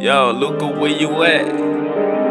Yo, Luca, where you at?